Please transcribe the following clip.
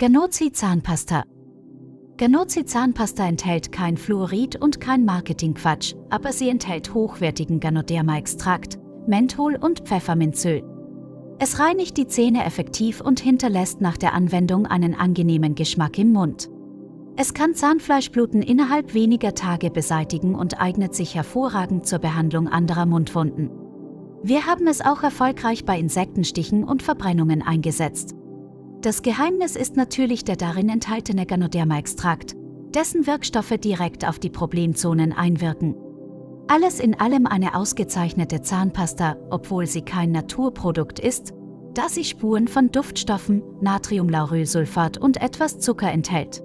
Ganozi Zahnpasta Ganozi Zahnpasta enthält kein Fluorid und kein Marketingquatsch, aber sie enthält hochwertigen Ganoderma-Extrakt, Menthol und Pfefferminzöl. Es reinigt die Zähne effektiv und hinterlässt nach der Anwendung einen angenehmen Geschmack im Mund. Es kann Zahnfleischbluten innerhalb weniger Tage beseitigen und eignet sich hervorragend zur Behandlung anderer Mundwunden. Wir haben es auch erfolgreich bei Insektenstichen und Verbrennungen eingesetzt. Das Geheimnis ist natürlich der darin enthaltene Ganoderma-Extrakt, dessen Wirkstoffe direkt auf die Problemzonen einwirken. Alles in allem eine ausgezeichnete Zahnpasta, obwohl sie kein Naturprodukt ist, da sie Spuren von Duftstoffen, Natriumlaurylsulfat und etwas Zucker enthält.